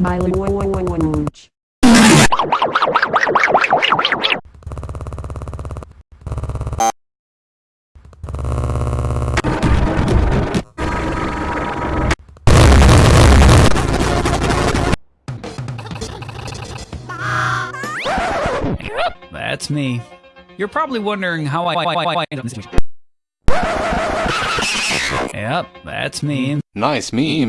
My. That's me. You're probably wondering how I. I, I, I yep, that's me. Nice meme.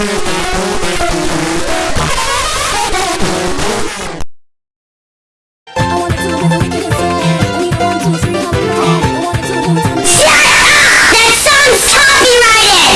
Gracias.